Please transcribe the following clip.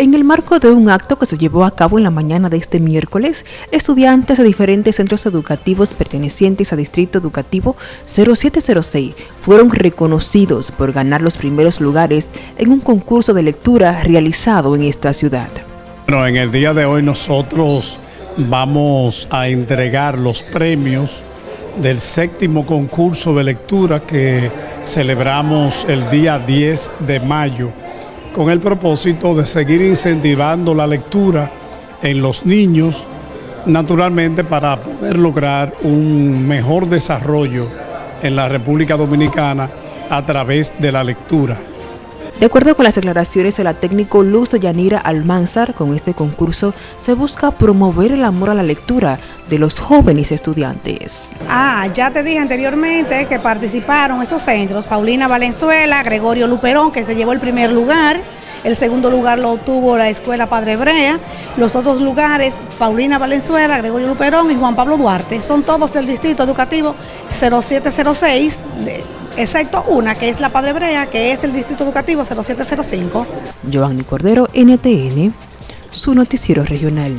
En el marco de un acto que se llevó a cabo en la mañana de este miércoles, estudiantes de diferentes centros educativos pertenecientes a Distrito Educativo 0706 fueron reconocidos por ganar los primeros lugares en un concurso de lectura realizado en esta ciudad. Bueno, en el día de hoy nosotros vamos a entregar los premios del séptimo concurso de lectura que celebramos el día 10 de mayo con el propósito de seguir incentivando la lectura en los niños, naturalmente para poder lograr un mejor desarrollo en la República Dominicana a través de la lectura. De acuerdo con las declaraciones de la técnico Luz de Yanira Almanzar, con este concurso se busca promover el amor a la lectura de los jóvenes estudiantes. Ah, ya te dije anteriormente que participaron esos centros, Paulina Valenzuela, Gregorio Luperón, que se llevó el primer lugar, el segundo lugar lo obtuvo la Escuela Padre Brea, los otros lugares, Paulina Valenzuela, Gregorio Luperón y Juan Pablo Duarte, son todos del Distrito Educativo 0706, excepto una que es la Padre Brea, que es del Distrito Educativo 0705. Giovanni Cordero, NTN, su noticiero regional.